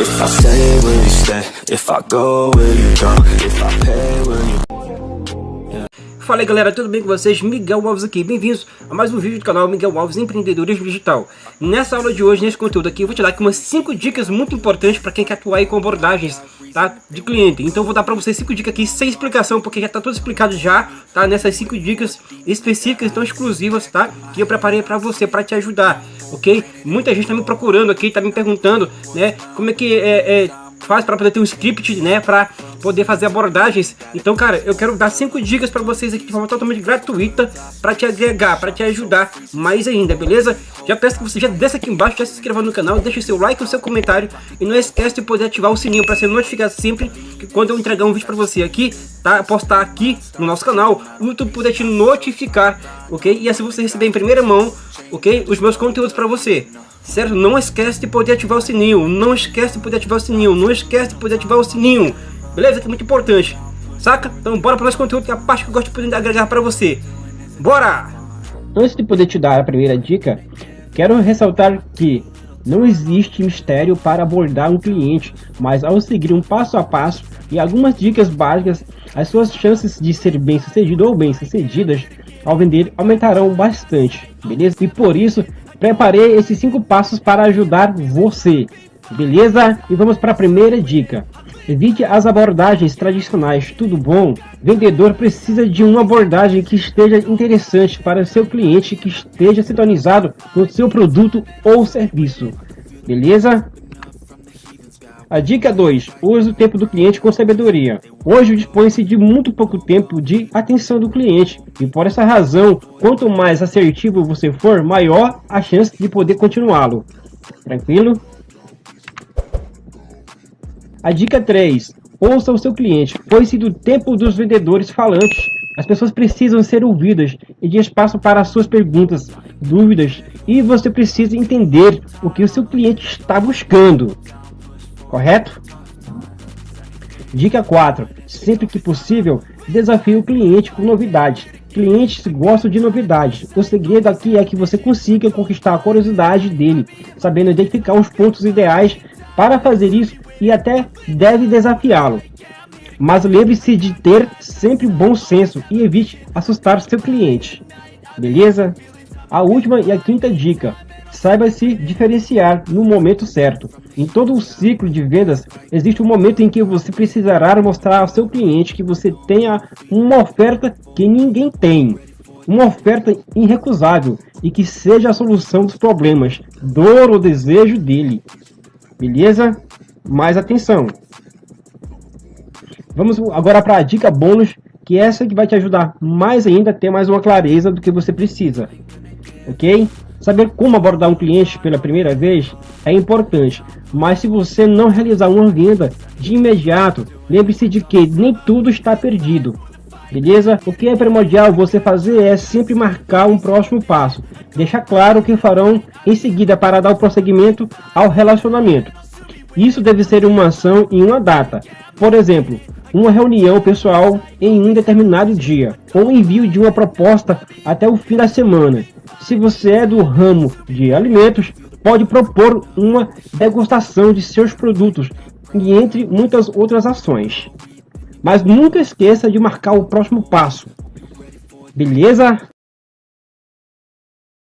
If I go, will you go? If I pay, will you Fala aí galera, tudo bem com vocês? Miguel Alves aqui, bem-vindos a mais um vídeo do canal Miguel Alves Empreendedorismo Digital. Nessa aula de hoje, nesse conteúdo aqui, eu vou te dar aqui umas 5 dicas muito importantes para quem quer atuar aí com abordagens tá, de cliente. Então eu vou dar para vocês 5 dicas aqui sem explicação, porque já está tudo explicado já, tá? Nessas 5 dicas específicas, tão exclusivas, tá? Que eu preparei para você, para te ajudar, ok? Muita gente está me procurando aqui, está me perguntando, né? Como é que é, é faz para poder ter um script, né, para poder fazer abordagens. Então, cara, eu quero dar cinco dicas para vocês aqui de forma totalmente gratuita para te agregar, para te ajudar mais ainda, beleza? Já peço que você já desça aqui embaixo, já se inscreva no canal, deixe seu like, o seu comentário e não esquece de poder ativar o sininho para ser notificado sempre que quando eu entregar um vídeo para você aqui, tá? Postar aqui no nosso canal, o YouTube poder te notificar, ok? E assim você receber em primeira mão, ok? Os meus conteúdos para você. Certo? Não esquece de poder ativar o sininho. Não esquece de poder ativar o sininho. Não esquece de poder ativar o sininho. Beleza? Que é muito importante. Saca? Então bora para o nosso conteúdo, que é a parte que eu gosto de poder agregar para você. Bora! Antes de poder te dar a primeira dica, quero ressaltar que não existe mistério para abordar um cliente, mas ao seguir um passo a passo e algumas dicas básicas, as suas chances de ser bem sucedido ou bem sucedidas ao vender aumentarão bastante, beleza? E por isso Preparei esses cinco passos para ajudar você, beleza? E vamos para a primeira dica. Evite as abordagens tradicionais, tudo bom? Vendedor precisa de uma abordagem que esteja interessante para seu cliente, que esteja sintonizado com seu produto ou serviço, beleza? A dica 2. Use o tempo do cliente com sabedoria. Hoje dispõe-se de muito pouco tempo de atenção do cliente e por essa razão, quanto mais assertivo você for, maior a chance de poder continuá-lo. Tranquilo? A dica 3. Ouça o seu cliente. Pois se do tempo dos vendedores falantes, as pessoas precisam ser ouvidas e de espaço para suas perguntas, dúvidas e você precisa entender o que o seu cliente está buscando correto? Dica 4. Sempre que possível, desafie o cliente com novidades. Clientes gostam de novidades. O segredo aqui é que você consiga conquistar a curiosidade dele, sabendo identificar os pontos ideais para fazer isso e até deve desafiá-lo. Mas lembre-se de ter sempre bom senso e evite assustar seu cliente. Beleza? A última e a quinta dica. Saiba se diferenciar no momento certo. Em todo o ciclo de vendas, existe um momento em que você precisará mostrar ao seu cliente que você tenha uma oferta que ninguém tem. Uma oferta irrecusável e que seja a solução dos problemas, dor ou desejo dele. Beleza? Mais atenção. Vamos agora para a dica bônus, que é essa que vai te ajudar mais ainda a ter mais uma clareza do que você precisa. Ok? Saber como abordar um cliente pela primeira vez é importante, mas se você não realizar uma venda de imediato, lembre-se de que nem tudo está perdido. Beleza? O que é primordial você fazer é sempre marcar um próximo passo. Deixar claro o que farão em seguida para dar o prosseguimento ao relacionamento. Isso deve ser uma ação em uma data. Por exemplo, uma reunião pessoal em um determinado dia, ou envio de uma proposta até o fim da semana. Se você é do ramo de alimentos, pode propor uma degustação de seus produtos e entre muitas outras ações. Mas nunca esqueça de marcar o próximo passo. Beleza?